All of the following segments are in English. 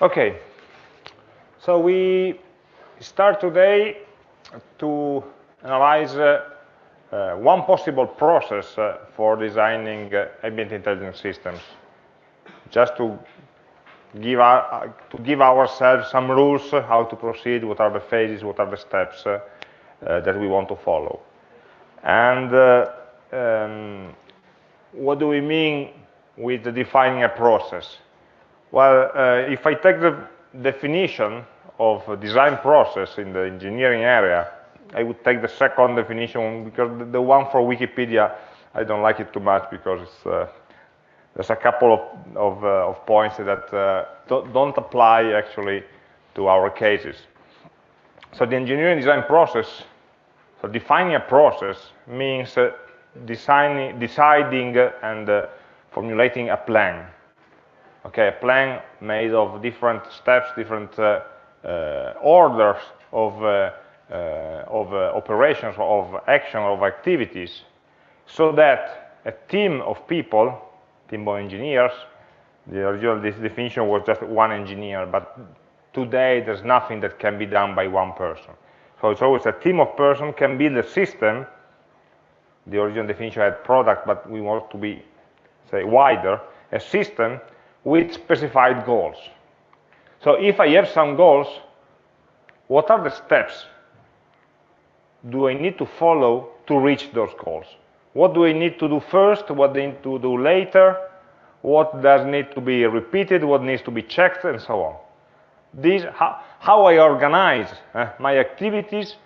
Okay, so we start today to analyze uh, uh, one possible process uh, for designing uh, ambient intelligence systems, just to give, our, uh, to give ourselves some rules how to proceed, what are the phases, what are the steps uh, that we want to follow. And um, what do we mean with defining a process? Well, if I take the definition of a design process in the engineering area, I would take the second definition because the one for Wikipedia, I don't like it too much because uh, there's a couple of, of, uh, of points that uh, don't, apply actually to our cases. So the engineering design process, so defining a process means uh, designing, deciding and uh, formulating a plan. Okay, a plan made of different steps, different uh, orders of uh, of uh, operations, of action, of activities, so that a team of people, team of engineers, the original definition was just one engineer, but today there's nothing that can be done by one person. So it's always a team of person can build a system. The original definition had product, but we want to be, say, wider, a system with specified goals. So if I have some goals, what are the steps do I need to follow to reach those goals? What do I need to do first? What do I need to do later? What does need to be repeated? What needs to be checked? And so on. This, how, how I organize uh, my activities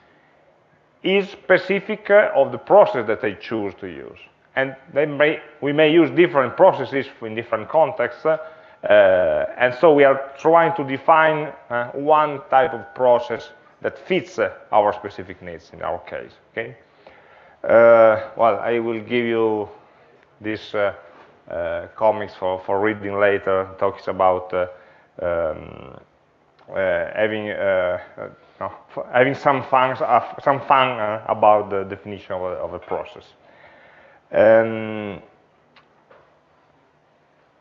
is specific uh, of the process that I choose to use. And may, we may use different processes in different contexts, uh, and so we are trying to define uh, one type of process that fits uh, our specific needs in our case. Okay. Uh, well, I will give you this uh, comics for, for reading later. Talks about um, having no, having some fun, some fun about the definition of a, of a process. Um,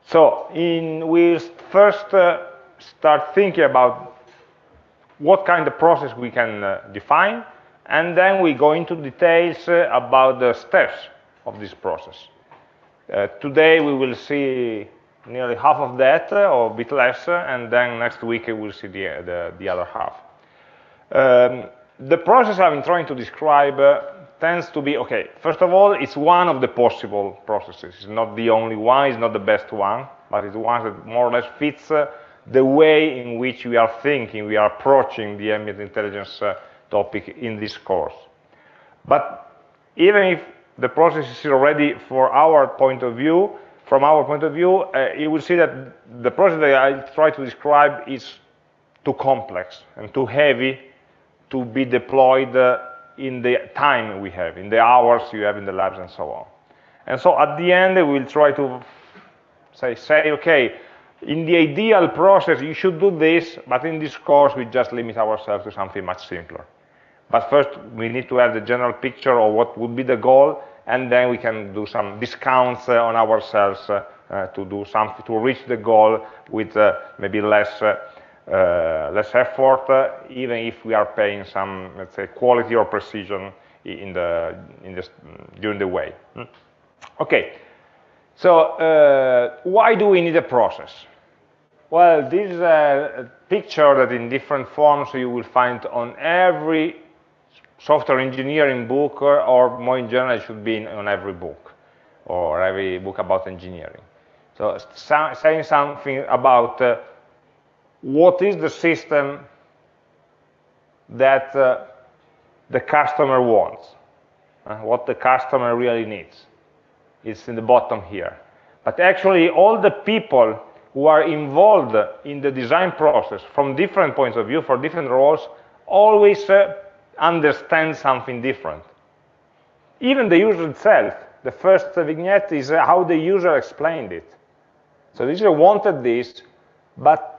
so in, we first uh, start thinking about what kind of process we can uh, define, and then we go into details uh, about the steps of this process. Uh, today we will see nearly half of that, uh, or a bit less, uh, and then next week we will see the, the, the other half. Um, the process I'm trying to describe tends to be, okay, first of all, it's one of the possible processes. It's not the only one, it's not the best one, but it's one that more or less fits the way in which we are thinking, we are approaching the ambient intelligence uh, topic in this course. But even if the process is already, for our point of view, from our point of view, uh, you will see that the process that I try to describe is too complex and too heavy to be deployed uh, in the time we have, in the hours you have in the labs and so on. And so at the end, we'll try to say, say okay, in the ideal process, you should do this, but in this course, we just limit ourselves to something much simpler. But first, we need to have the general picture of what would be the goal, and then we can do some discounts uh, on ourselves uh, uh, to do something to reach the goal with uh, maybe less uh, less effort, even if we are paying some, let's say, quality or precision in the in the during the way. Hmm? Okay. So why do we need a process? Well, this is a picture that in different forms you will find on every software engineering book, or, or more in general, it should be on every book, or every book about engineering. So saying something about uh, what is the system that uh, the customer wants, uh, what the customer really needs. It's in the bottom here. But actually, all the people who are involved in the design process from different points of view, for different roles, always uh, understand something different. Even the user itself, the first vignette is uh, how the user explained it. So the user wanted this, but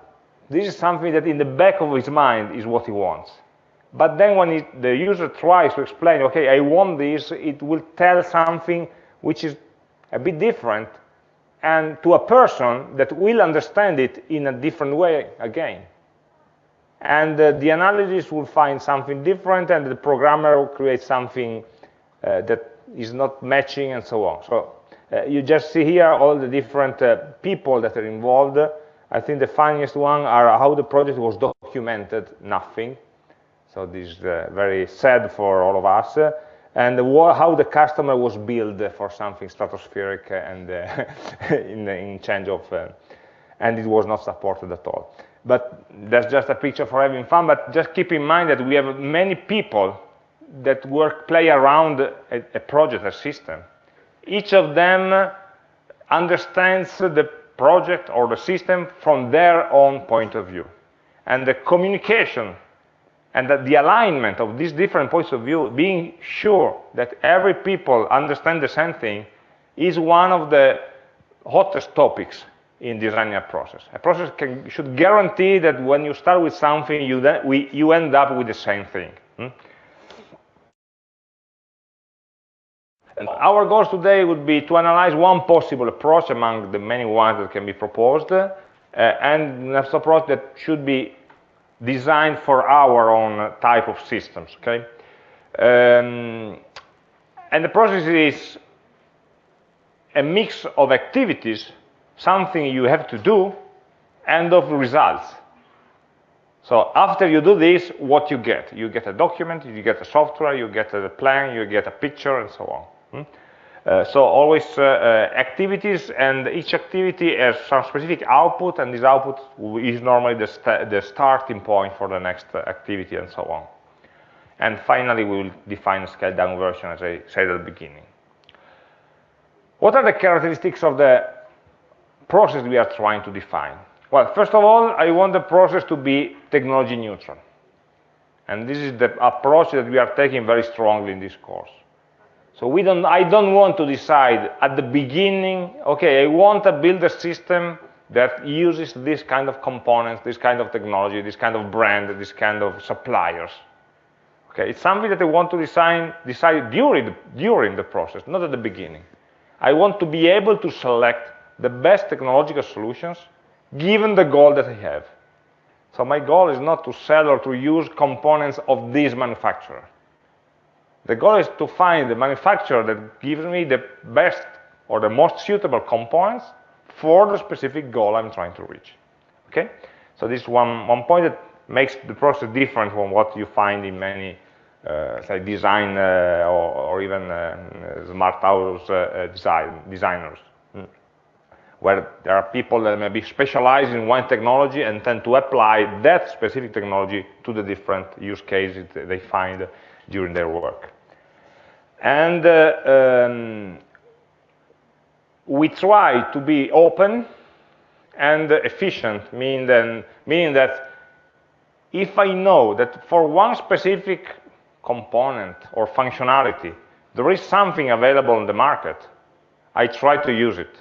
this is something that in the back of his mind is what he wants. But then when the user tries to explain, okay, I want this, it will tell something which is a bit different and to a person that will understand it in a different way again. And uh, the analysis will find something different, and the programmer will create something uh, that is not matching, and so on. So uh, you just see here all the different uh, people that are involved. I think the funniest one are how the project was documented, nothing. So this is uh, very sad for all of us. and how the customer was billed for something stratospheric and uh, in, in, change of, uh, and it was not supported at all. But that's just a picture for having fun, but just keep in mind that we have many people that work, play around a, a project, a system. Each of them understands the project or the system from their own point of view. And the communication and that the alignment of these different points of view, being sure that every people understand the same thing, is one of the hottest topics in designing a process. A process can, should guarantee that when you start with something, you, we, you end up with the same thing. Hmm? And our goals today would be to analyze one possible approach among the many ones that can be proposed, uh, and an approach that should be designed for our own type of systems, okay? Um, and the process is a mix of activities, something you have to do, and of results. So after you do this, what you get? You get a document, you get a software, you get a plan, you get a picture, and so on. Hmm? Uh, so always uh, uh, activities, and each activity has some specific output, and this output is normally the, st the starting point for the next activity, and so on. And finally, we will define a scaled-down version, as I said at the beginning. What are the characteristics of the process we are trying to define? Well, first of all, I want the process to be technology neutral. And this is the approach that we are taking very strongly in this course. So we don't, I don't want to decide at the beginning, okay, I want to build a system that uses this kind of components, this kind of technology, this kind of brand, this kind of suppliers. Okay, it's something that I want to design, decide during, during the process, not at the beginning. I want to be able to select the best technological solutions given the goal that I have. So my goal is not to sell or to use components of this manufacturer. The goal is to find the manufacturer that gives me the best or the most suitable components for the specific goal I'm trying to reach. Okay? So this is one, one point that makes the process different from what you find in many uh, say design uh, or, or, even uh, smart house uh, uh, design, designers, hmm. where there are people that may be specialized in one technology and tend to apply that specific technology to the different use cases they find during their work. And uh, um, we try to be open and efficient, meaning, then, meaning that if I know that for one specific component or functionality, there is something available in the market, I try to use it.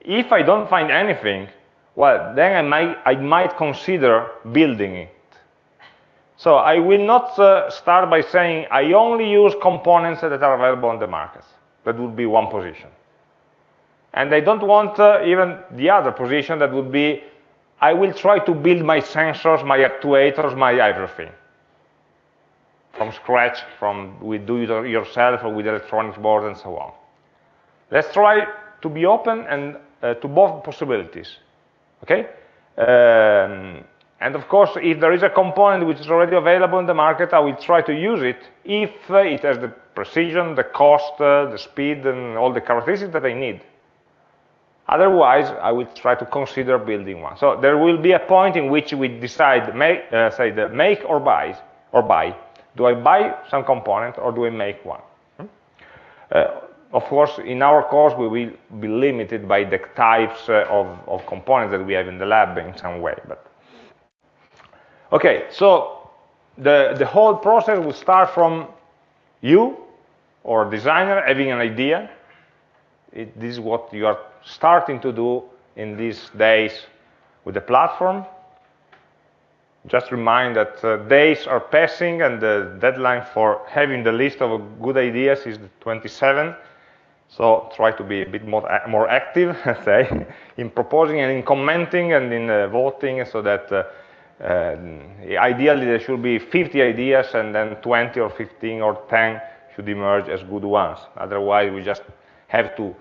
If I don't find anything, well, then I might, I might consider building it. So I will not uh, start by saying I only use components that are available on the market. That would be one position. And I don't want uh, even the other position that would be I will try to build my sensors, my actuators, my everything from scratch, from with do it yourself or with electronics board and so on. Let's try to be open and uh, to both possibilities. Okay? Um, and of course, if there is a component which is already available in the market, I will try to use it if it has the precision, the cost, uh, the speed, and all the characteristics that I need. Otherwise, I will try to consider building one. So there will be a point in which we decide, make, uh, say, the make or buy, or buy. Do I buy some component or do I make one? Hmm? Uh, of course, in our course, we will be limited by the types uh, of, of components that we have in the lab in some way. But Okay, so the, the whole process will start from you or designer having an idea. It, this is what you are starting to do in these days with the platform. Just remind that uh, days are passing and the deadline for having the list of good ideas is the 27th. So try to be a bit more, more active, say, in proposing and in commenting and in uh, voting so that uh, ideally there should be 50 ideas and then 20 or 15 or 10 should emerge as good ones. Otherwise, we just have to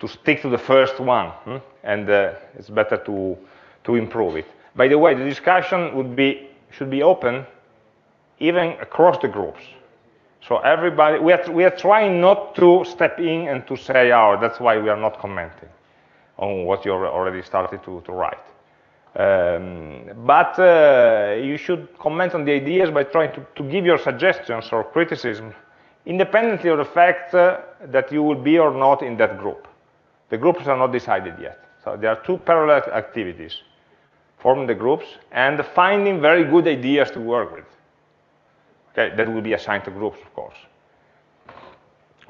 to stick to the first one, hmm? and uh, it's better to to improve it. By the way, the discussion would be should be open even across the groups. So everybody, we are, we are trying not to step in and to say, oh, that's why we are not commenting on what you already started to, to write. Um, but uh, you should comment on the ideas by trying to, to, give your suggestions or criticism independently of the fact uh, that you will be or not in that group. The groups are not decided yet. So there are two parallel activities, forming the groups and finding very good ideas to work with. Okay, that will be assigned to groups, of course.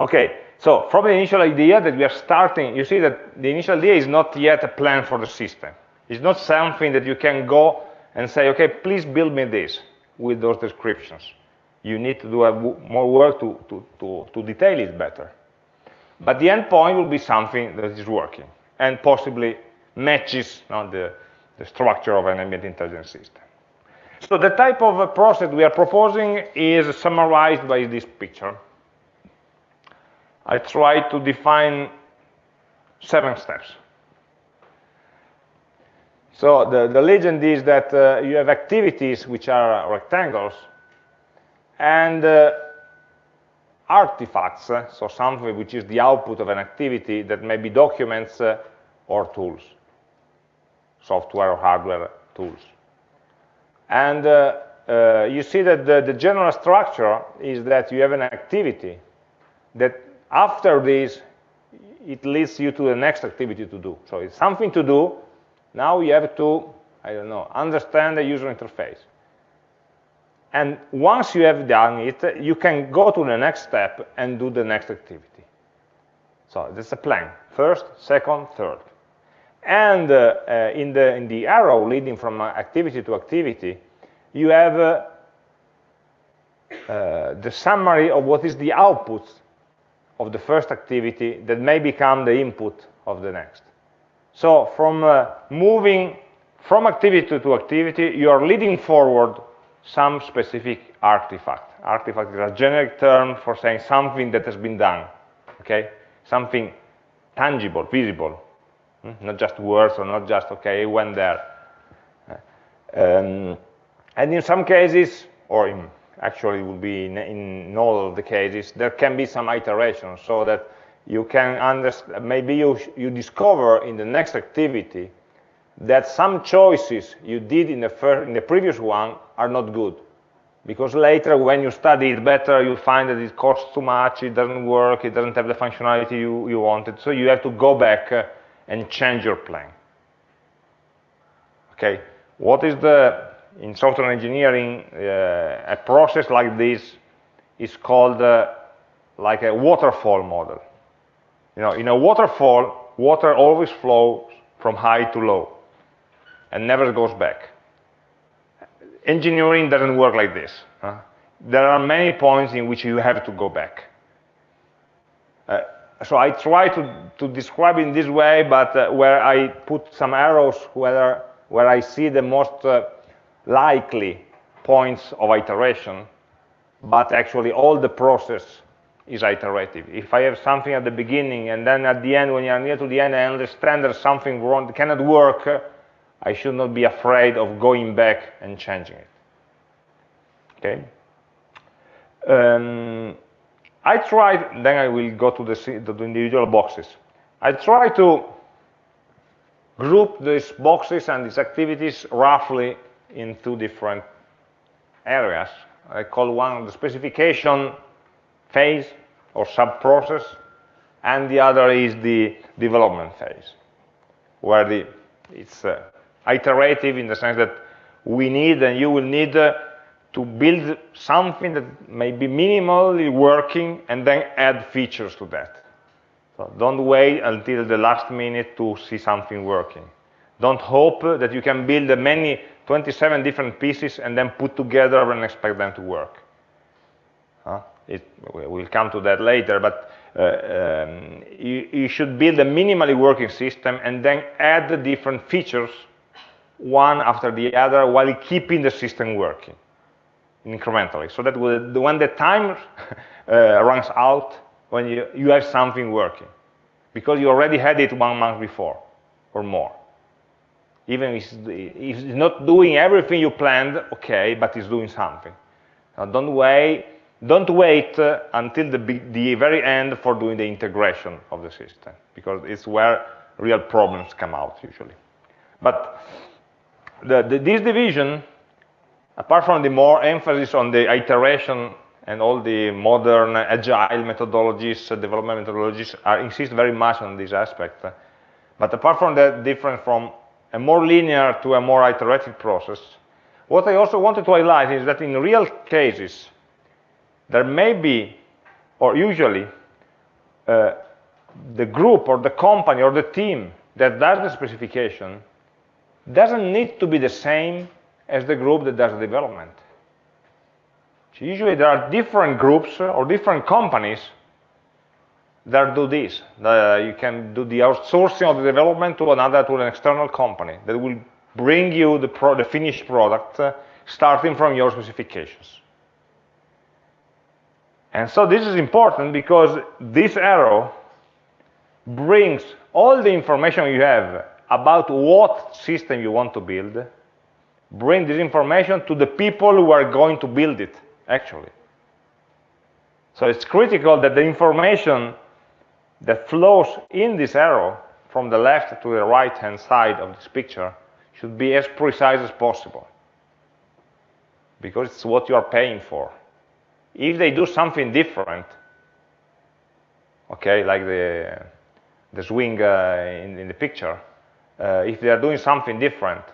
Okay, so from the initial idea that we are starting, you see that the initial idea is not yet a plan for the system. It's not something that you can go and say, okay, please build me this with those descriptions. You need to do more work to, to, to, to detail it better. But the endpoint will be something that is working and possibly matches you know, the, the structure of an ambient intelligence system. So the type of a process we are proposing is summarized by this picture. I try to define seven steps. So the, the legend is that uh, you have activities which are rectangles and uh, artifacts, uh, so something which is the output of an activity that may be documents uh, or tools, software or hardware tools. And uh, uh, you see that the, the, general structure is that you have an activity that after this, it leads you to the next activity to do. So it's something to do. Now you have to, I don't know, understand the user interface. And once you have done it, you can go to the next step and do the next activity. So that's a plan. First, second, third. And uh, uh, in, the, in the arrow leading from activity to activity, you have uh, uh, the summary of what is the output of the first activity that may become the input of the next. So from uh, moving from activity to activity, you are leading forward some specific artifact. Artifact is a generic term for saying something that has been done, okay? Something tangible, visible, hmm? not just words or not just, okay, it went there. Um, and in some cases, or in, actually will be in, in all of the cases, there can be some iteration so that you can understand, maybe you, you discover in the next activity that some choices you did in the, first, in the previous one are not good. Because later, when you study it better, you find that it costs too much, it doesn't work, it doesn't have the functionality you, you wanted. So you have to go back uh, and change your plan. Okay, what is the, in software engineering, uh, a process like this is called uh, like a waterfall model. You know, in a waterfall, water always flows from high to low and never goes back. Engineering doesn't work like this. Huh? There are many points in which you have to go back. Uh, so I try to, to describe in this way, but uh, where I put some arrows where, where I see the most uh, likely points of iteration, but actually all the process is iterative. If I have something at the beginning and then at the end, when you are near to the end, I understand there's something wrong, cannot work, I should not be afraid of going back and changing it. Okay. Um, I tried, then I will go to the, to the individual boxes. I try to group these boxes and these activities roughly in two different areas. I call one the specification phase or sub-process, and the other is the development phase, where the, it's uh, iterative in the sense that we need and you will need uh, to build something that may be minimally working and then add features to that. So don't wait until the last minute to see something working. Don't hope that you can build many 27 different pieces and then put together and expect them to work. Huh? It, we'll come to that later, but uh, um, you, you, should build a minimally working system and then add the different features one after the other while keeping the system working incrementally. So that when the time uh, runs out, when you, you have something working, because you already had it one month before or more. Even if it's not doing everything you planned, okay, but it's doing something. Now don't wait, don't wait uh, until the, the very end for doing the integration of the system, because it's where real problems come out usually. But the, the, this division, apart from the more emphasis on the iteration and all the modern agile methodologies, uh, development methodologies are, insist very much on this aspect. But apart from that difference from a more linear to a more iterative process, what I also wanted to highlight is that in real cases, there may be, or usually, uh, the group or the company or the team that does the specification doesn't need to be the same as the group that does the development. So usually there are different groups or different companies that do this. Uh, you can do the outsourcing of the development to another, to an external company that will bring you the, pro the finished product uh, starting from your specifications. And so this is important because this arrow brings all the information you have about what system you want to build, bring this information to the people who are going to build it, actually. So it's critical that the information that flows in this arrow from the left to the right hand side of this picture should be as precise as possible because it's what you are paying for. If they do something different, okay, like the, the swing uh, in, in, the picture, uh, if they are doing something different,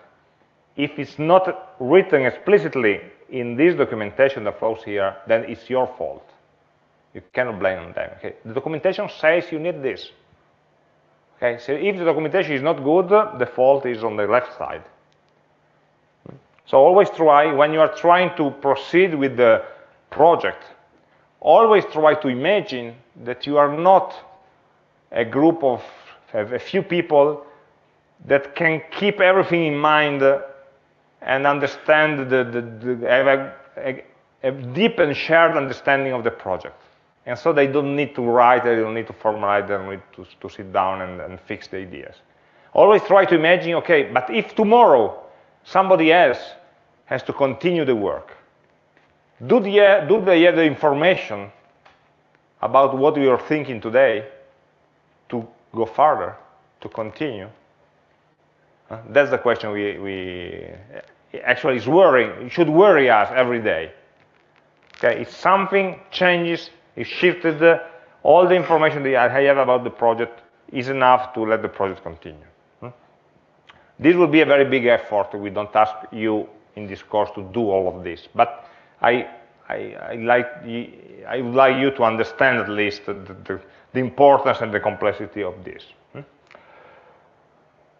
if it's not written explicitly in this documentation that flows here, then it's your fault. You cannot blame them. Okay? The documentation says you need this. Okay, so if the documentation is not good, the fault is on the left side. So always try, when you are trying to proceed with the project, always try to imagine that you are not a group of a few people that can keep everything in mind and understand the, the, the have a, a, a deep and shared understanding of the project. And so they don't need to write, they don't need to formulate, they don't need to, to sit down and, and fix the ideas. Always try to imagine, okay, but if tomorrow somebody else has to continue the work, do, the, do they have the information about what we are thinking today to go further, to continue? Uh, that's the question we, we actually is worrying, it should worry us every day. Okay, if something changes is shifted, all the information that I have about the project is enough to let the project continue. Hmm? This will be a very big effort. We don't ask you in this course to do all of this, but I, I, I like, I would like you to understand at least the, the, the importance and the complexity of this. Hmm?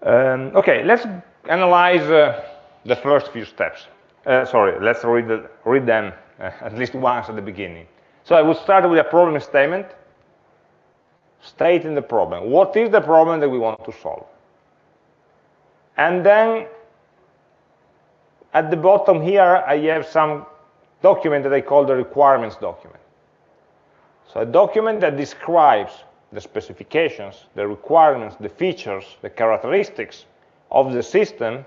Um, okay, let's analyze uh, the first few steps. Uh, sorry, let's read, the, read them uh, at least once at the beginning. So I would start with a problem statement, stating the problem. What is the problem that we want to solve? And then at the bottom here, I have some document that I call the requirements document. So a document that describes the specifications, the requirements, the features, the characteristics of the system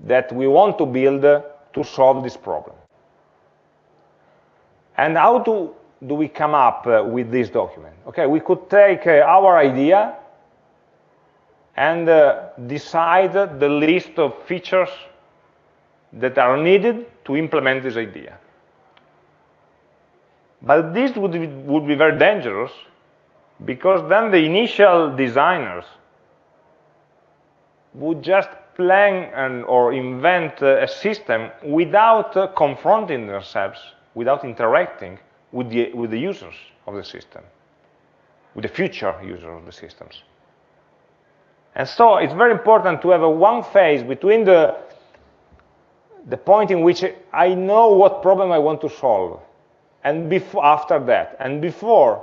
that we want to build to solve this problem. And how do, do we come up uh, with this document? Okay, we could take uh, our idea and uh, decide the list of features that are needed to implement this idea. But this would be, would be very dangerous because then the initial designers would just plan and, or invent a system without uh, confronting themselves without interacting with the, with the users of the system, with the future users of the systems. And so it's very important to have a one phase between the, the point in which I know what problem I want to solve, and before, after that, and before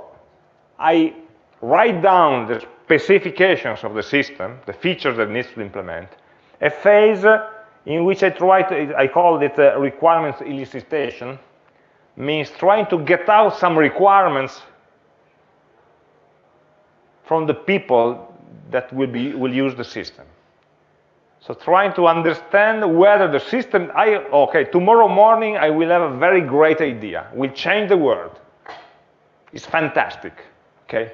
I write down the specifications of the system, the features that needs to implement, a phase in which I try to, I call it uh, requirements elicitation, means trying to get out some requirements from the people that will, be, will use the system. So trying to understand whether the system, I, okay, tomorrow morning I will have a very great idea, will change the world. It's fantastic, okay?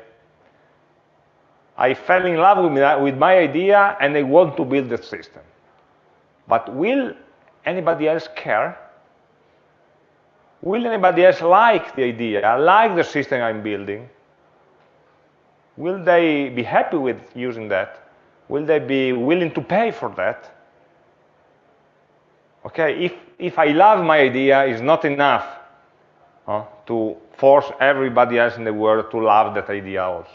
I fell in love with my, with my idea and I want to build the system. But will anybody else care? Will anybody else like the idea, like the system I'm building? Will they be happy with using that? Will they be willing to pay for that? Okay, if, if I love my idea, it's not enough to force everybody else in the world to love that idea also.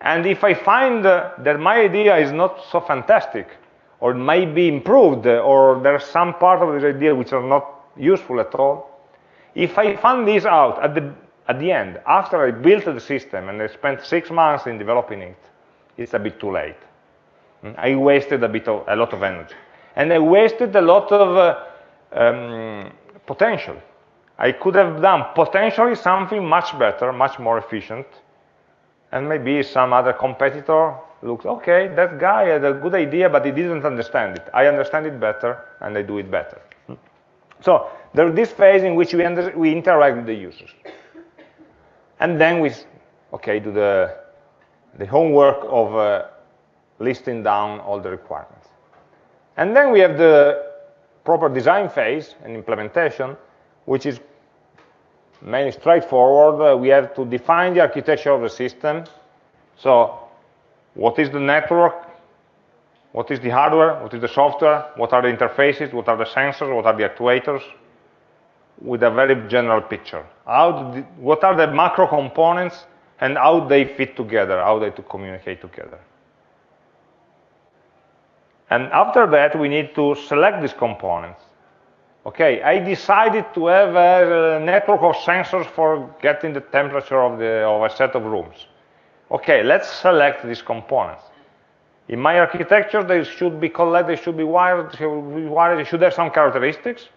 And if I find uh, that my idea is not so fantastic, or may be improved, uh, or there's some part of this idea which are not useful at all, if I find this out at the, at the end, after I built the system and I spent six months in developing it, it's a bit too late. Hmm? I wasted a, bit of, a lot of energy. And I wasted a lot of uh, um, potential. I could have done potentially something much better, much more efficient, and maybe some other competitor looks, okay, that guy had a good idea, but he didn't understand it. I understand it better, and I do it better. Hmm? So there's this phase in which we, we interact with the users. And then we, okay, do the, the homework of uh, listing down all the requirements. And then we have the proper design phase and implementation, which is mainly straightforward. Uh, we have to define the architecture of the system. So what is the network? What is the hardware? What is the software? What are the interfaces? What are the sensors? What are the actuators? With a very general picture. What are the macro components and how they fit together, how they to communicate together. And after that, we need to select these components. Okay, I decided to have a network of sensors for getting the temperature of, the, of a set of rooms. Okay, let's select these components. In my architecture, they should be collected, they should be wired, should, be wired, they should have some characteristics.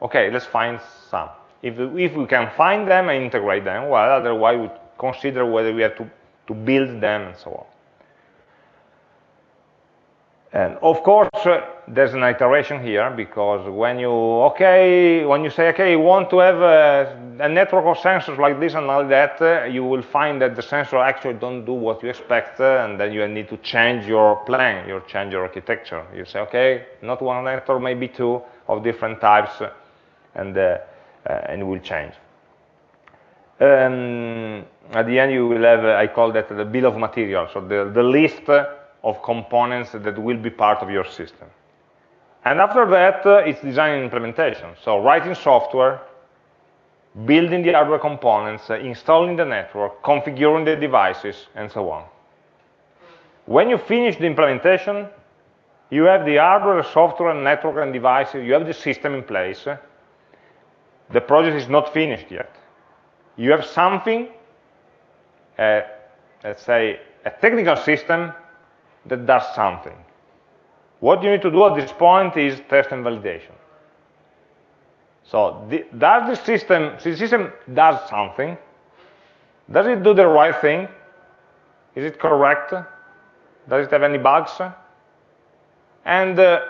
Okay, let's find some. If, if we can find them and integrate them, well, otherwise consider whether we have to, to build them and so on. And of course, uh, there's an iteration here because when you, okay, when you say, okay, you want to have a, a network of sensors like this and like that, uh, you will find that the sensor actually don't do what you expect, uh, and then you need to change your plan, you change your architecture. You say, okay, not one network, maybe two of different types, uh, and, uh, uh, and it will change. Um, at the end, you will have, I call that the bill of materials, so the, the list of components that will be part of your system. And after that, uh, it's design and implementation. So writing software, building the hardware components, uh, installing the network, configuring the devices, and so on. When you finish the implementation, you have the hardware, software, network, and devices, you have the system in place. The project is not finished yet. You have something, uh, let's say, a technical system that does something. What you need to do at this point is test and validation. So the, does the system, the system does something, does it do the right thing? Is it correct? Does it have any bugs? And uh,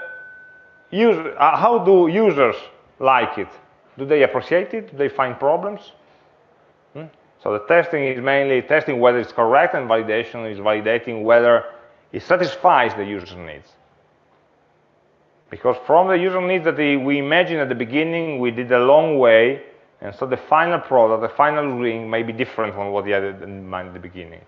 uh, how do users like it? Do they appreciate it? Do they find problems? Hmm? So the testing is mainly testing whether it's correct, and validation is validating whether it satisfies the user's needs. Because from the user needs that we imagined at the beginning, we did a long way, and so the final product, the final ring may be different from what you had in mind at the beginning.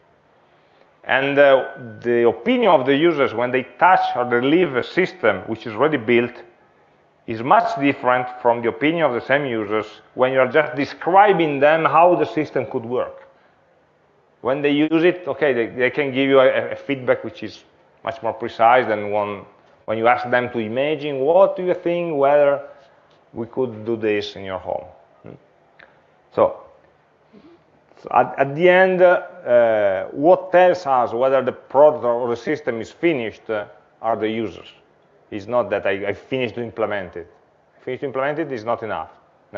And uh, the opinion of the users when they touch or they leave a system which is already built is much different from the opinion of the same users when you are just describing them how the system could work. When they use it, okay, they, they can give you a, a, feedback which is much more precise than one, when you ask them to imagine, what do you think whether we could do this in your home? Hmm? So, So at, at the end, uh, what tells us whether the product or the system is finished uh, are the users. It's not that I, I finished to implement it. Finished to implement it is not enough.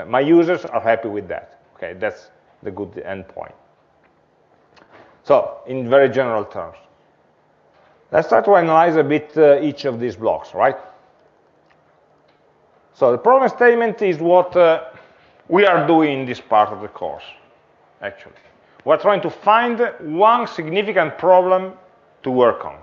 My users are happy with that. Okay, that's the good endpoint. So, in very general terms. Let's try to analyze a bit uh, each of these blocks, right? So the problem statement is what uh, we are doing in this part of the course, actually. We're trying to find one significant problem to work on.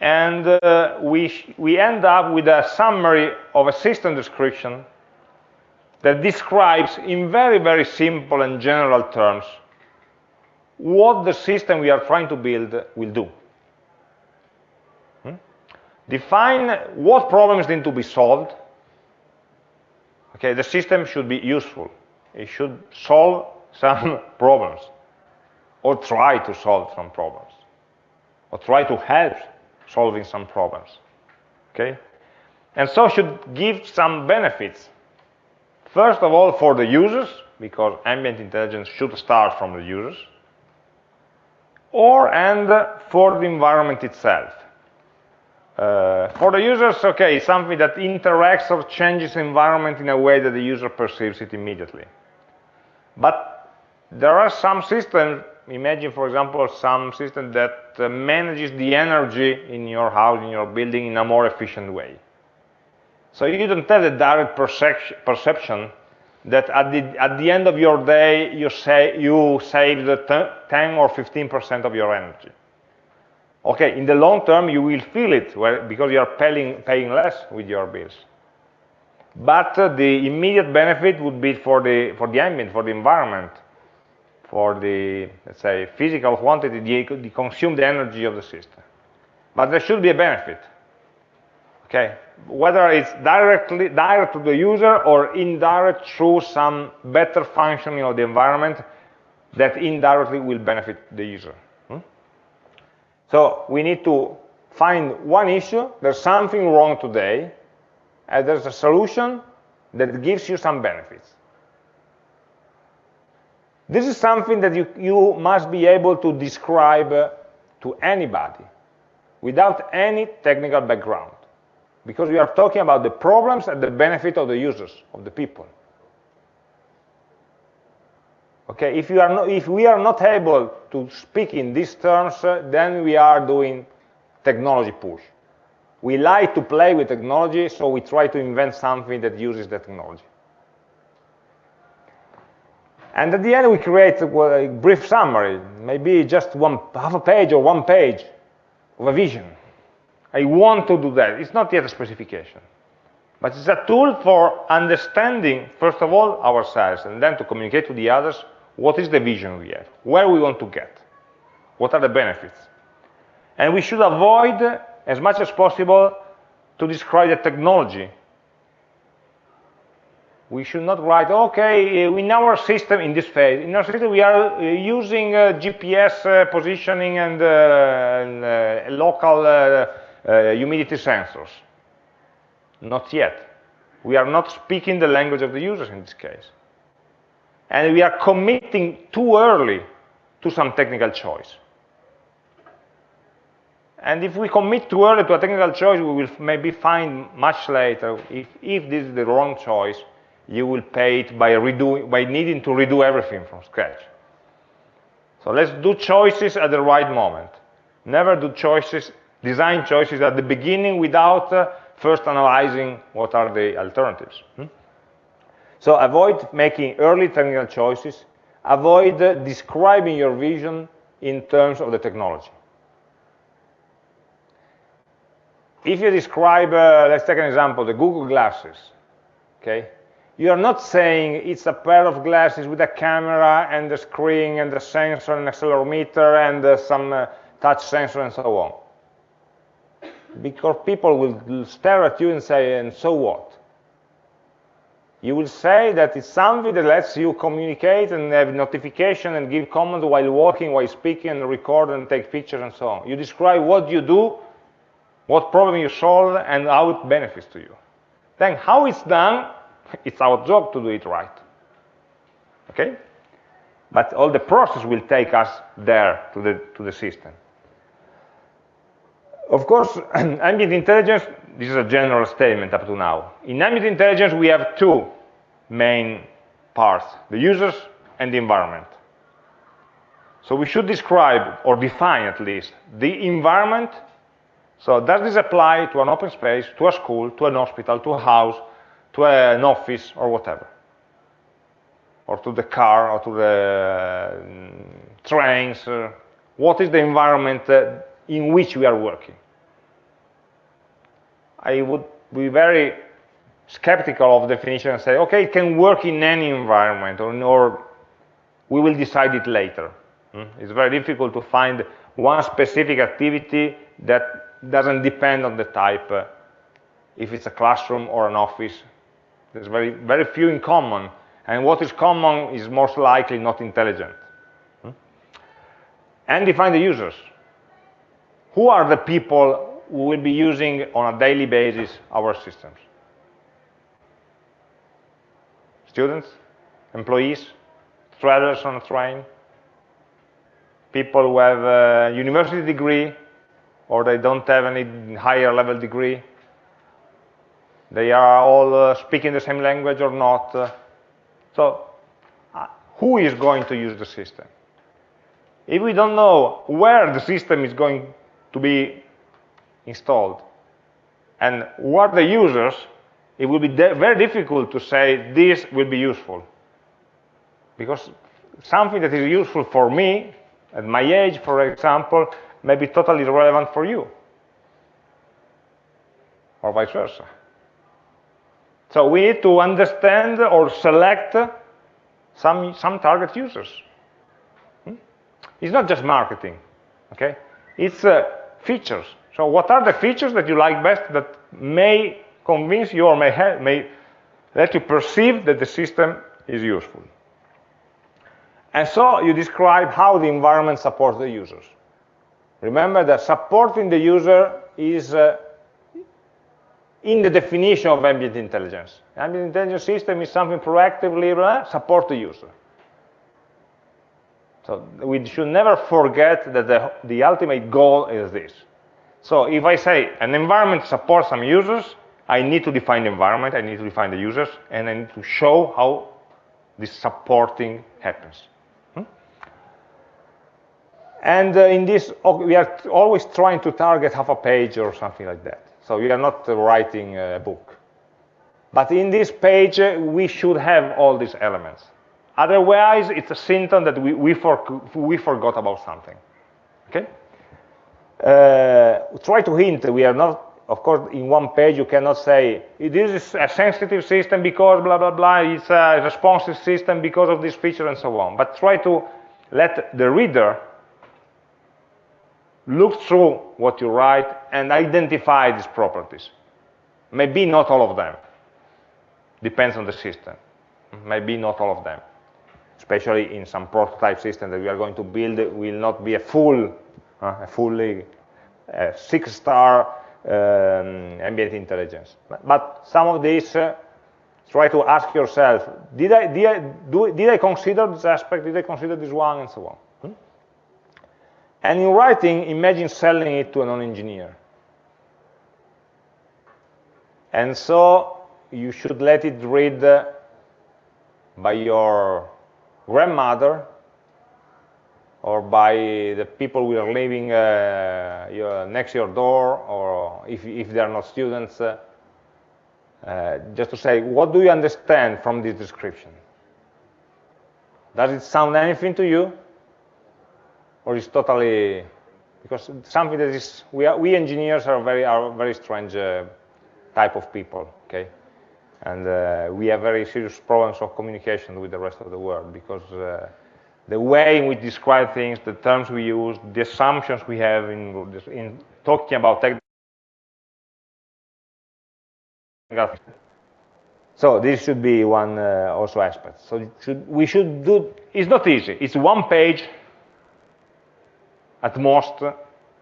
And uh, we, we end up with a summary of a system description that describes in very, very simple and general terms what the system we are trying to build will do. Hmm? Define what problems need to be solved. Okay, the system should be useful. It should solve some problems, or try to solve some problems, or try to help solving some problems. Okay, and so should give some benefits. First of all, for the users, because ambient intelligence should start from the users or and for the environment itself. Uh, for the users, okay, something that interacts or changes the environment in a way that the user perceives it immediately. But there are some systems, imagine for example some system that uh, manages the energy in your house, in your building in a more efficient way. So you don't have the direct perception that at the, at the end of your day, you, say, you saved 10 or 15% of your energy. Okay, in the long term, you will feel it because you are paying, paying less with your bills. But uh, the immediate benefit would be for the, for the ambient, for the environment, for the, let's say, physical quantity, the, the consumed energy of the system. But there should be a benefit. Okay, whether it's directly direct to the user or indirect through some better functioning of the environment that indirectly will benefit the user. Hmm? So we need to find one issue, there's something wrong today, and there's a solution that gives you some benefits. This is something that you, you must be able to describe uh, to anybody without any technical background because we are talking about the problems and the benefit of the users, of the people. Okay, if, you are not, if we are not able to speak in these terms, uh, then we are doing technology push. We like to play with technology, so we try to invent something that uses the technology. And at the end, we create a brief summary, maybe just one half a page or one page of a vision. I want to do that. It's not yet a specification. But it's a tool for understanding, first of all, ourselves, and then to communicate to the others what is the vision we have, where we want to get, what are the benefits. And we should avoid, as much as possible, to describe the technology. We should not write, okay, in our system, in this phase, in our system we are uh, using uh, GPS uh, positioning and, uh, and uh, local uh, uh, humidity sensors. Not yet. We are not speaking the language of the users in this case. And we are committing too early to some technical choice. And if we commit too early to a technical choice, we will maybe find much later, if, if this is the wrong choice, you will pay it by, redoing, by needing to redo everything from scratch. So let's do choices at the right moment. Never do choices design choices at the beginning without uh, first analyzing what are the alternatives. Hmm? So avoid making early technical choices, avoid uh, describing your vision in terms of the technology. If you describe, uh, let's take an example, the Google glasses, okay? You are not saying it's a pair of glasses with a camera and a screen and a sensor and accelerometer and uh, some uh, touch sensor and so on because people will stare at you and say, and so what? You will say that it's something that lets you communicate and have notification and give comments while walking, while speaking, and record and take pictures and so on. You describe what you do, what problem you solve, and how it benefits to you. Then how it's done, it's our job to do it right. okay? But all the process will take us there to the, to the system. Of course, ambient intelligence, this is a general statement up to now. In ambient intelligence, we have two main parts, the users and the environment. So we should describe, or define at least, the environment. So does this apply to an open space, to a school, to an hospital, to a house, to an office, or whatever? Or to the car, or to the um, trains? Uh, what is the environment uh, in which we are working? I would be very skeptical of definition and say, okay, it can work in any environment, or, or we will decide it later. Hmm? It's very difficult to find one specific activity that doesn't depend on the type, uh, if it's a classroom or an office. There's very, very few in common, and what is common is most likely not intelligent. Hmm? And define the users. Who are the people who will be using on a daily basis our systems? Students? Employees? Travelers on a train? people who have a university degree or they don't have any higher level degree. They are all uh, speaking the same language or not. So uh, who is going to use the system? If we don't know where the system is going to be installed and who are the users, it will be very difficult to say this will be useful. Because something that is useful for me at my age, for example, may be totally irrelevant for you, or vice versa. So we need to understand or select some, some target users. Hmm? It's not just marketing, okay? It's uh, features. So what are the features that you like best that may convince you or may, may let you perceive that the system is useful? And so you describe how the environment supports the users. Remember that supporting the user is uh, in the definition of ambient intelligence. Ambient intelligence system is something proactively uh, support the user. So we should never forget that the, the ultimate goal is this. So if I say an environment supports some users, I need to define the environment, I need to define the users, and I need to show how this supporting happens. And uh, in this, we are always trying to target half a page or something like that. So we are not writing a book. But in this page, uh, we should have all these elements. Otherwise, it's a symptom that we, we, for, we forgot about something. Okay? Uh, try to hint, we are not, of course, in one page you cannot say, this is a sensitive system because blah, blah, blah, it's a responsive system because of this feature and so on. But try to let the reader look through what you write and identify these properties. Maybe not all of them. Depends on the system. Maybe not all of them. Especially in some prototype system that we are going to build will not be a full, uh, a fully uh, six-star um, ambient intelligence. But some of these, uh, try to ask yourself, did I, did, I, do, did I consider this aspect, did I consider this one, and so on. And in writing, imagine selling it to a non-engineer. And so you should let it read by your grandmother or by the people who are living uh, your, next your door, or if, if they are not students, uh, uh, just to say, what do you understand from this description? Does it sound anything to you? Or is totally because something that is we are, we engineers are very are very strange uh, type of people okay? And uh, we have very serious problems of communication with the rest of the world because uh, the way in which we describe things the terms we use the assumptions we have in in talking about tech. So this should be one uh, also aspect. So should, we should do it's not easy. It's one page at most,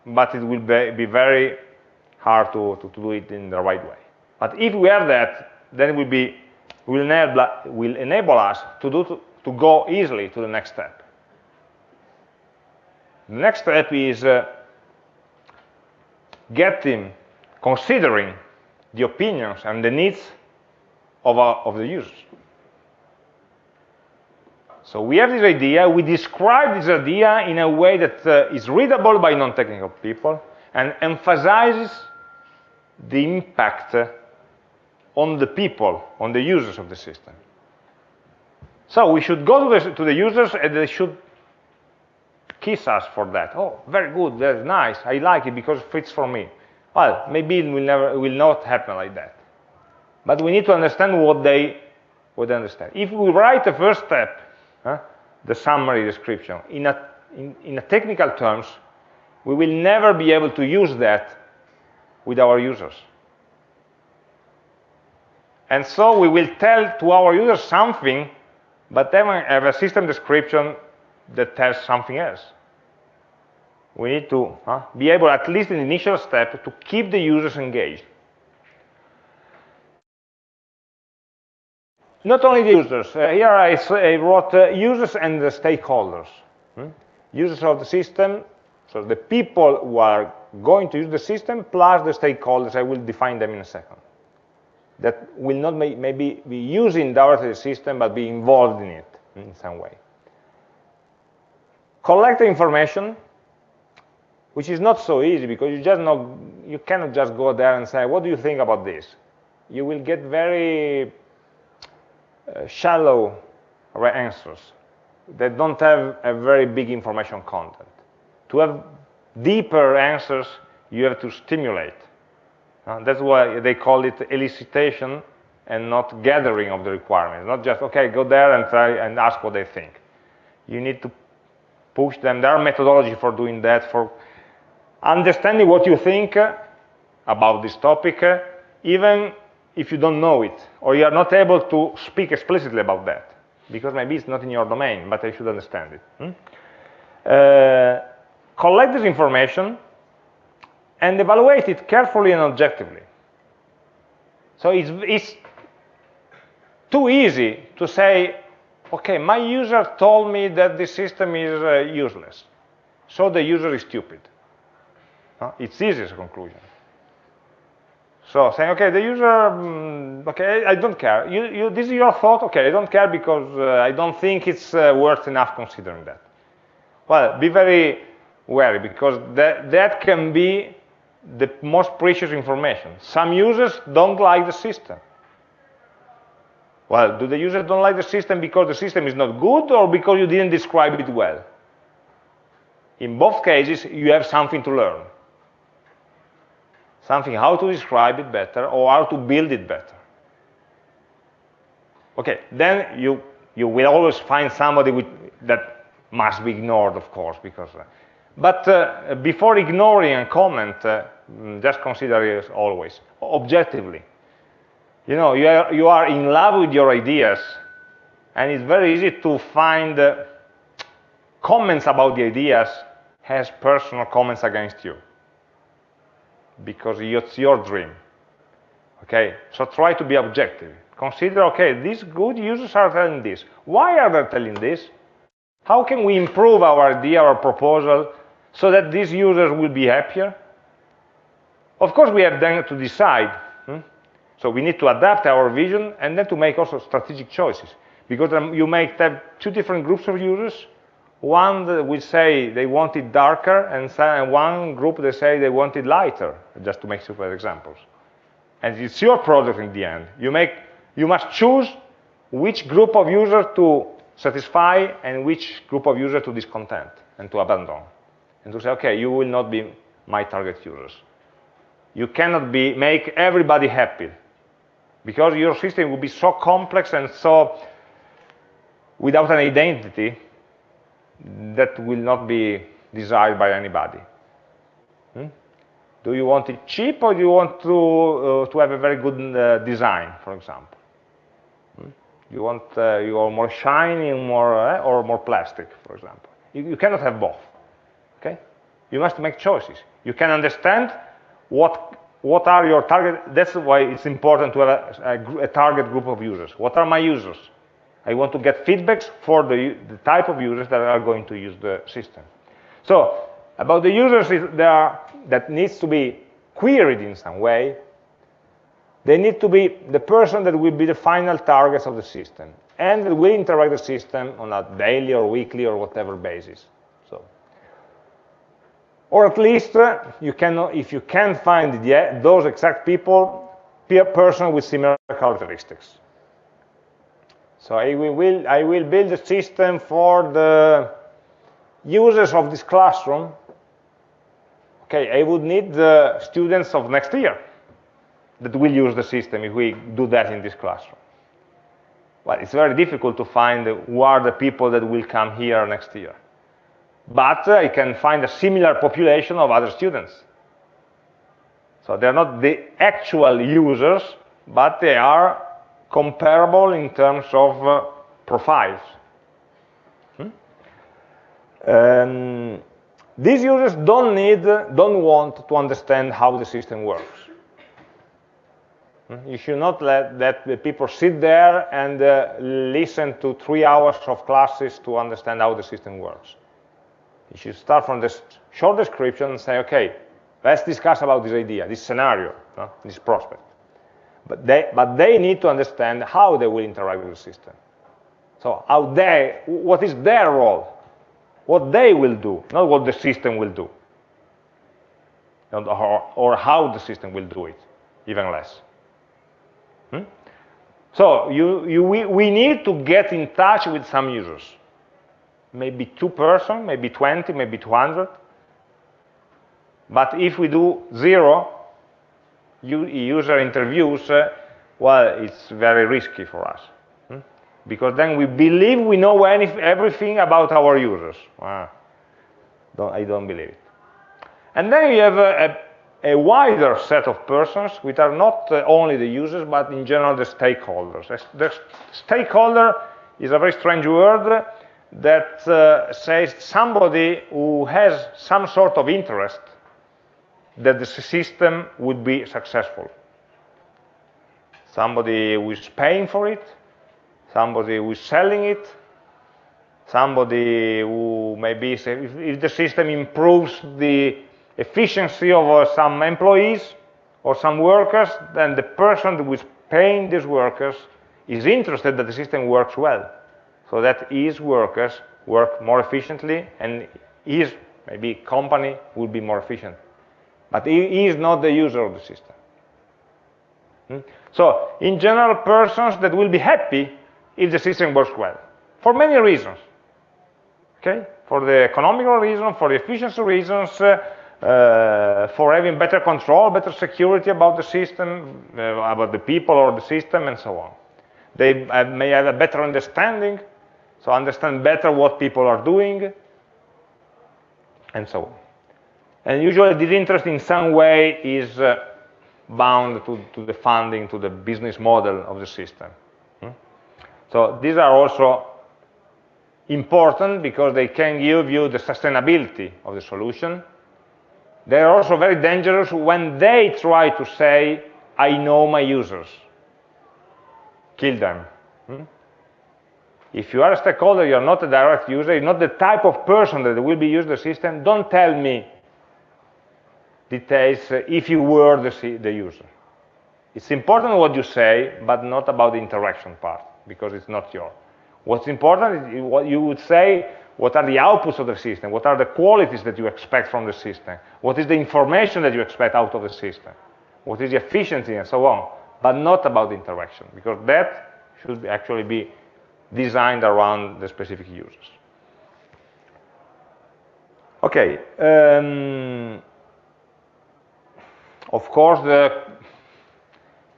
but it will be, very hard to, to, to, do it in the right way. But if we have that, then it will, be, will, enable, will enable us to, do, to, to go easily to the next step. The next step is uh, getting, considering the opinions and the needs of, our, of the users. So we have this idea, we describe this idea in a way that uh, is readable by non-technical people and emphasizes the impact uh, on the people, on the users of the system. So we should go to the, to the users and they should kiss us for that. Oh, very good, that's nice, I like it because it fits for me. Well, maybe it will, never, it will not happen like that. But we need to understand what they would understand. If we write the first step huh, the summary description. In, a, in, in a technical terms, we will never be able to use that with our users. And so we will tell to our users something, but then we have a system description that tells something else. We need to huh, be able, at least in the initial step, to keep the users engaged. Not only the users. Uh, here I, I wrote uh, users and the stakeholders. Hmm? Users of the system, so the people who are going to use the system, plus the stakeholders, I will define them in a second. That will not may, maybe be using directly the system, but be involved in it in some way. Collect the information, which is not so easy because you just not, you cannot just go there and say, what do you think about this? You will get very Uh, shallow answers that don't have a very big information content. To have deeper answers, you have to stimulate. Uh, that's why they call it elicitation and not gathering of the requirements. Not just, okay, go there and try and ask what they think. You need to push them. There are methodology for doing that, for understanding what you think uh, about this topic, uh, even if you don't know it, or you are not able to speak explicitly about that, because maybe it's not in your domain, but I should understand it. Hmm? Uh, collect this information and evaluate it carefully and objectively. So it's, it's too easy to say, okay, my user told me that the system is uh, useless, so the user is stupid. It's easy as a conclusion. So saying, okay, the user, um, okay, I don't care. You, you, this is your thought, okay, I don't care because uh, I don't think it's uh, worth enough considering that. Well, be very wary because that, that can be the most precious information. Some users don't like the system. Well, do the users don't like the system because the system is not good or because you didn't describe it well? In both cases, you have something to learn something how to describe it better or how to build it better. Okay, then you, you will always find somebody with, that must be ignored, of course, because. Uh, but uh, before ignoring a comment, uh, mm, just consider it always objectively. You know, you are, you are in love with your ideas, and it's very easy to find uh, comments about the ideas as personal comments against you because it's your dream. Okay, so try to be objective. Consider, okay, these good users are telling this. Why are they telling this? How can we improve our idea or proposal so that these users will be happier? Of course, we have then to decide. Hmm? So we need to adapt our vision and then to make also strategic choices. Because um, you may have two different groups of users one will say they want it darker, and one group they say they want it lighter, just to make super examples. And it's your product in the end. You, make, you must choose which group of users to satisfy and which group of users to discontent and to abandon. And to say, okay, you will not be my target users. You cannot be, make everybody happy because your system will be so complex and so without an identity that will not be desired by anybody. Hmm? Do you want it cheap or do you want to, uh, to have a very good uh, design, for example? Hmm? You want uh, you are more shiny more, uh, or more plastic, for example. You, you cannot have both. Okay? You must make choices. You can understand what what are your target. That's why it's important to have a, a, a target group of users. What are my users? I want to get feedbacks for the, the type of users that are going to use the system. So about the users are, that needs to be queried in some way, they need to be the person that will be the final targets of the system and that will interact the system on a daily or weekly or whatever basis. So, or at least uh, you can, if you can find the, those exact people, a person with similar characteristics. So I will, I will build a system for the users of this classroom. Okay, I would need the students of next year that will use the system if we do that in this classroom. Well, it's very difficult to find who are the people that will come here next year. But I can find a similar population of other students. So they're not the actual users, but they are comparable in terms of uh, profiles. Hmm? Um, these users don't need, don't want to understand how the system works. Hmm? You should not let that the people sit there and uh, listen to three hours of classes to understand how the system works. You should start from this short description and say, okay, let's discuss about this idea, this scenario, no? this prospect. But they, but they need to understand how they will interact with the system. So how they, what is their role? What they will do, not what the system will do. Or, or how the system will do it, even less. Hmm? So you, you, we, we need to get in touch with some users. Maybe two person, maybe 20, maybe 200. But if we do zero user interviews, uh, well, it's very risky for us. Hmm? Because then we believe we know any, everything about our users. Ah, don't, I don't believe it. And then you have a, a a wider set of persons, which are not uh, only the users, but in general the stakeholders. The stakeholder is a very strange word that uh, says somebody who has some sort of interest that the system would be successful. Somebody who is paying for it, somebody who is selling it, somebody who maybe, if, the system improves the efficiency of uh, some employees or some workers, then the person who is paying these workers is interested that the system works well, so that his workers work more efficiently and his maybe company will be more efficient. But he is not the user of the system. Hmm? So, in general, persons that will be happy if the system works well, for many reasons. Okay? For the economical reason, for the efficiency reasons, uh, uh, for having better control, better security about the system, uh, about the people or the system, and so on. They may have a better understanding, so understand better what people are doing, and so on. And usually this interest in some way is uh, bound to, to, the funding, to the business model of the system. Hmm? So these are also important because they can give you the sustainability of the solution, they are also very dangerous when they try to say, I know my users. Kill them. Hmm? If you are a stakeholder, you're not a direct user, you're not the type of person that will be using the system, don't tell me details uh, if you were the, the user. It's important what you say, but not about the interaction part, because it's not your. What's important is what you would say what are the outputs of the system? What are the qualities that you expect from the system? What is the information that you expect out of the system? What is the efficiency and so on? But not about the interaction, because that should actually be designed around the specific users. Okay. Um, of course, the,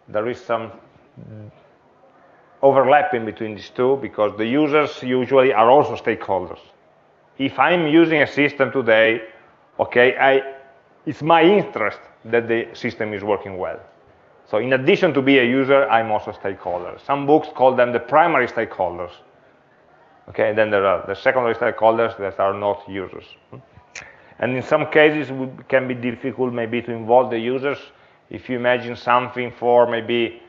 there is some overlapping between these two because the users usually are also stakeholders. If I'm using a system today, okay, I, it's my interest that the system is working well. So in addition to be a user, I'm also a stakeholder. Some books call them the primary stakeholders. Okay, and then there are the secondary stakeholders that are not users. Hmm? And in some cases, it can be difficult maybe to involve the users. If you imagine something for maybe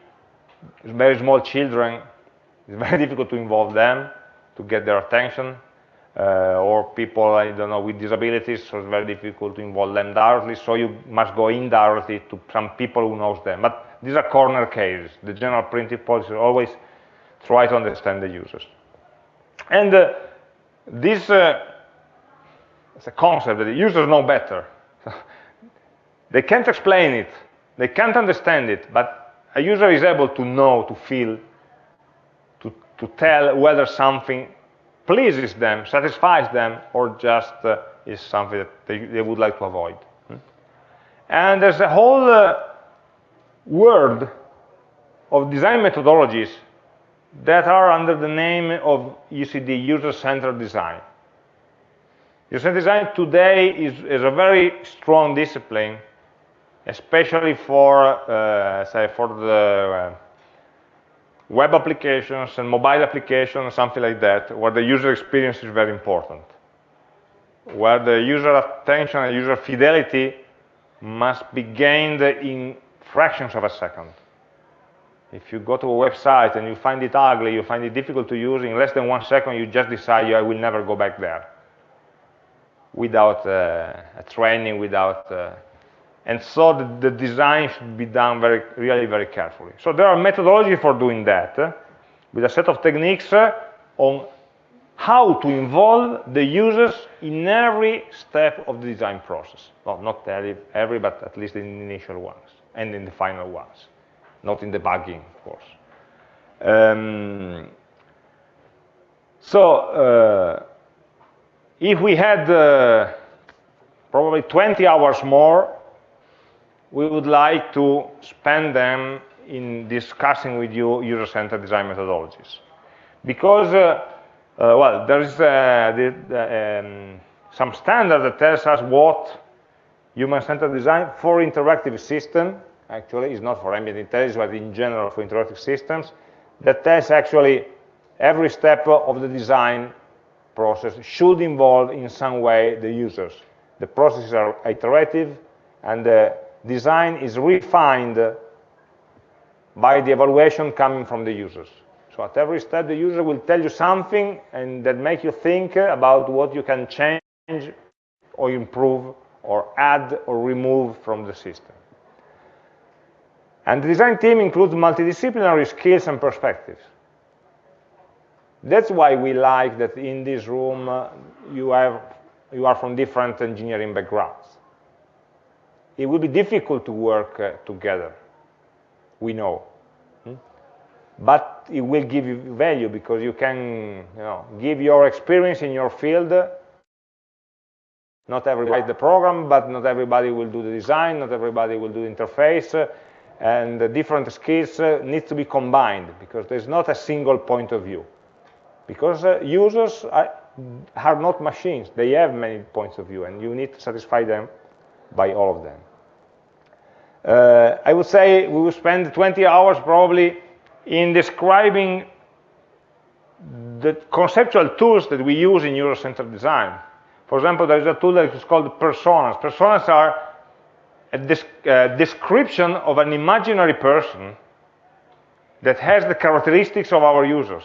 very small children, It's very difficult to involve them, to get their attention, uh, or people, I don't know, with disabilities, so it's very difficult to involve them directly, so you must go indirectly to some people who knows them. But these are corner cases. The general principle is always try to understand the users. And uh, this uh, is a concept that the users know better. they can't explain it, they can't understand it, but a user is able to know, to feel, to, to tell whether something pleases them, satisfies them, or just uh, is something that they, they, would like to avoid. Hmm? And there's a whole uh, world of design methodologies that are under the name of UCD, user-centered design. User-centered design today is, is, a very strong discipline, especially for, uh, say, for the uh, web applications and mobile applications, something like that, where the user experience is very important, where the user attention and user fidelity must be gained in fractions of a second. If you go to a website and you find it ugly, you find it difficult to use, in less than one second you just decide I will never go back there without uh, a training, without... Uh, and so the, the, design should be done very, really very carefully. So there are methodologies for doing that, uh, with a set of techniques on how to involve the users in every step of the design process. Well, not every, every, but at least in the initial ones and in the final ones not in debugging, of course. Um, so uh, if we had uh, probably 20 hours more, we would like to spend them in discussing with you user-centered design methodologies. Because, uh, uh well, there is uh, the, the, um, some standard that tells us what human-centered design for interactive system actually, is not for ambient intelligence, but in general for interactive systems, that tells actually every step of the design process should involve in some way the users. The processes are iterative, and the design is refined by the evaluation coming from the users. So at every step, the user will tell you something and that make you think about what you can change or improve or add or remove from the system. And the design team includes multidisciplinary skills and perspectives. That's why we like that in this room uh, you, have, you are from different engineering backgrounds. It will be difficult to work uh, together, we know. Hmm? But it will give you value because you can you know, give your experience in your field. Not everybody the program, but not everybody will do the design, not everybody will do the interface and the different skills uh, need to be combined because there's not a single point of view. Because uh, users are, are, not machines, they have many points of view and you need to satisfy them by all of them. Uh, I would say we will spend 20 hours probably in describing the conceptual tools that we use in user-centered design. For example, there is a tool that is called personas. Personas are a description of an imaginary person that has the characteristics of our users.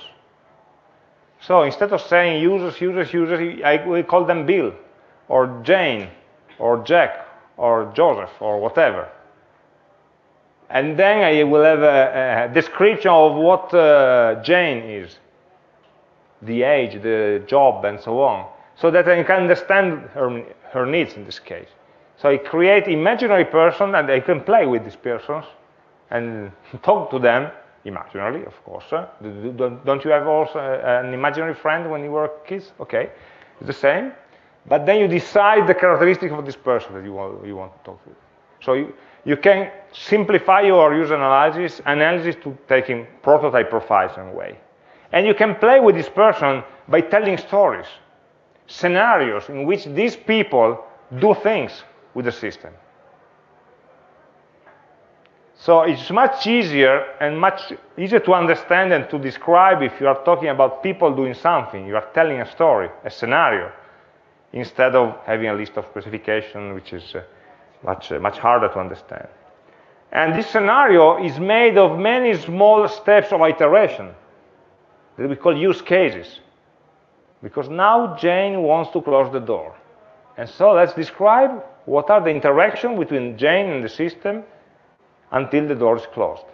So instead of saying users, users, users, I will call them Bill, or Jane, or Jack, or Joseph, or whatever. And then I will have a, a description of what uh, Jane is, the age, the job, and so on, so that I can understand her, her needs in this case. So I create imaginary person and I can play with these persons and talk to them imaginarily, of course. Don't you have also uh, an imaginary friend when you were kids? Okay, it's the same. But then you decide the characteristic of this person that you want, you want to talk to. So you, you can simplify your user analysis, analysis to taking prototype profiles in a way. And you can play with this person by telling stories, scenarios in which these people do things with the system. So it's much easier and much easier to understand and to describe if you are talking about people doing something. You are telling a story, a scenario, instead of having a list of specifications, which is uh, much, uh, much harder to understand. And this scenario is made of many small steps of iteration. that we call use cases. Because now Jane wants to close the door. And so let's describe what are the interactions between Jane and the system until the door is closed.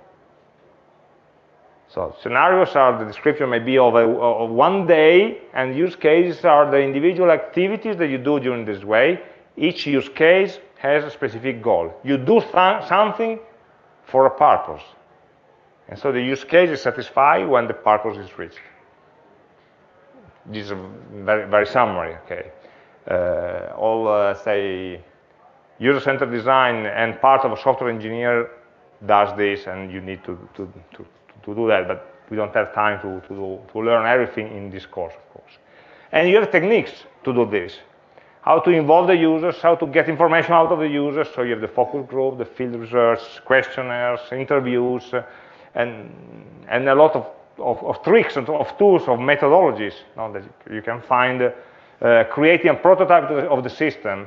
So scenarios are the description maybe of, a, of one day, and use cases are the individual activities that you do during this way. Each use case has a specific goal. You do something for a purpose. And so the use case is satisfied when the purpose is reached. This is very, very summary, okay. Uh, all, uh, say, user-centered design and part of a software engineer does this, and you need to, to, to to do that, but we don't have time to, to, do, to learn everything in this course, of course. And you have techniques to do this. How to involve the users, how to get information out of the users. So you have the focus group, the field research, questionnaires, interviews, and, and a lot of, of, of tricks and of tools, of methodologies you know, that you can find uh, creating a prototype of the system,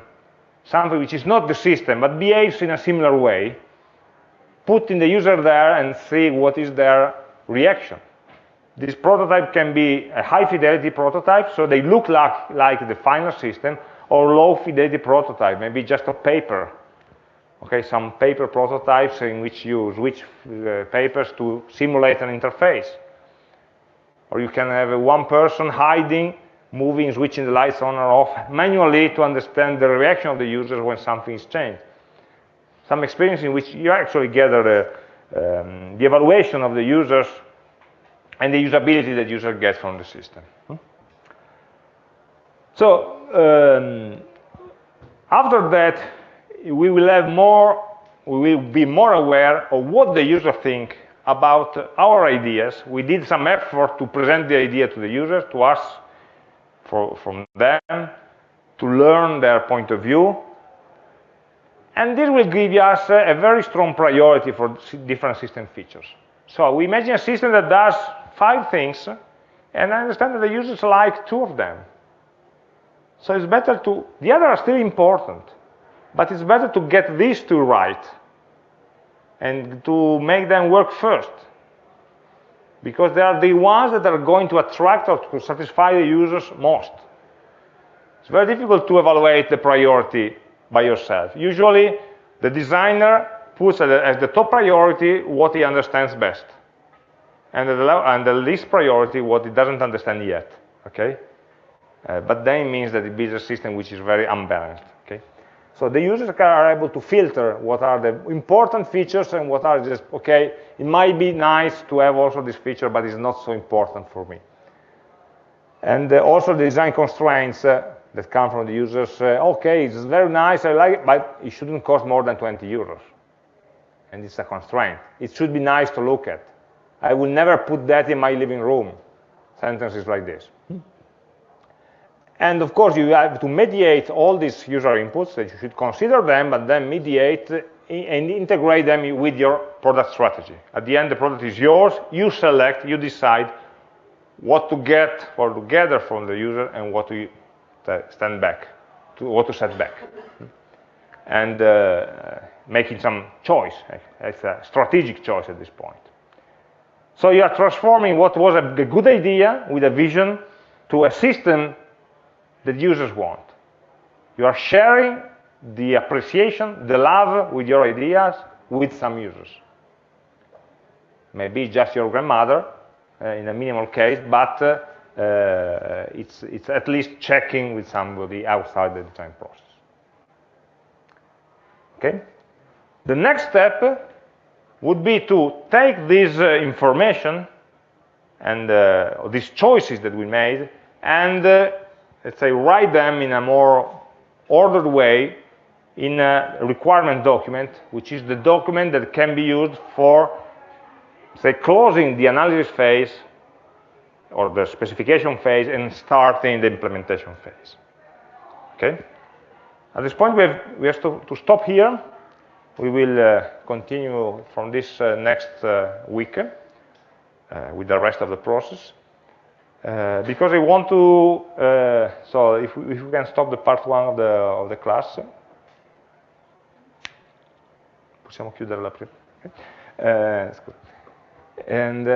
something which is not the system, but behaves in a similar way, putting the user there and see what is their reaction. This prototype can be a high fidelity prototype, so they look like, like the final system, or low fidelity prototype, maybe just a paper. Okay, some paper prototypes in which you switch uh, papers to simulate an interface. Or you can have one person hiding, moving, switching the lights on or off manually to understand the reaction of the users when something is changed some experience in which you actually gather the, um, the evaluation of the users and the usability that users get from the system. Hmm? So um, after that, we will have more, we will be more aware of what the user think about our ideas. We did some effort to present the idea to the user, to us, for, from them, to learn their point of view, and this will give us a very strong priority for different system features. So we imagine a system that does five things, and I understand that the users like two of them. So it's better to, the other are still important, but it's better to get these two right and to make them work first. Because they are the ones that are going to attract or to satisfy the users most. It's very difficult to evaluate the priority by yourself. Usually, the designer puts as the top priority what he understands best, and the, and the least priority what he doesn't understand yet. Okay, uh, but then it means that it builds a system which is very unbalanced. Okay, so the users are able to filter what are the important features and what are just okay. It might be nice to have also this feature, but it's not so important for me. And uh, also the design constraints. Uh, that come from the users, uh, okay, it's very nice, I like it, but it shouldn't cost more than 20 euros. And it's a constraint. It should be nice to look at. I will never put that in my living room. Sentences like this. And of course, you have to mediate all these user inputs, that you should consider them, but then mediate and integrate them with your product strategy. At the end, the product is yours, you select, you decide what to get or to gather from the user and what to stand back, to what to set back. And uh, making some choice. It's a strategic choice at this point. So you are transforming what was a, good idea with a vision to a system that users want. You are sharing the appreciation, the love with your ideas with some users. Maybe just your grandmother uh, in a minimal case, but uh, it's, it's at least checking with somebody outside the design process. Okay? The next step would be to take this uh, information and uh, these choices that we made and, uh, let's say, write them in a more ordered way in a requirement document, which is the document that can be used for, say, closing the analysis phase or the specification phase and starting the implementation phase. Okay? At this point, we have, we have to, to stop here. We will uh, continue from this uh, next uh, week uh, with the rest of the process. Uh, because I want to, uh, so if we, if we, can stop the part one of the, of the class. Possiamo chiudere la prima. Okay. And,